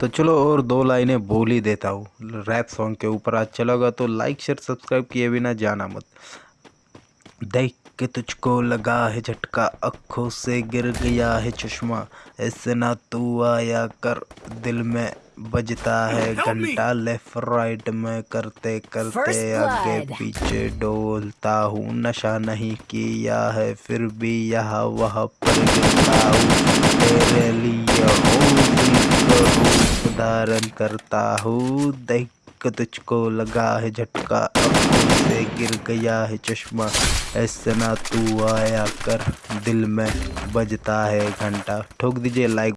तो चलो और दो लाइनें बोल ही देता हूँ। रैप सॉन्ग के ऊपर अच्छा लगा तो लाइक शेयर सब्सक्राइब किए बिना जाना मत। देख के तुझको लगा है झटका अखों से गिर गया है चश्मा। ऐसे ना तू आया कर दिल में बजता है घंटा लेफ़्ट राइट में करते करते आगे पीछे डोलता हूँ। नशा नहीं किया है फिर भी यहाँ वहाँ पर गिरता हूँ। धारण करता हूँ। देख तुझको लगा है झटका। अब से गिर गया है चश्मा। ऐसा ना तू आया कर। दिल में बजता है घंटा। ठोक दीजिए लाइक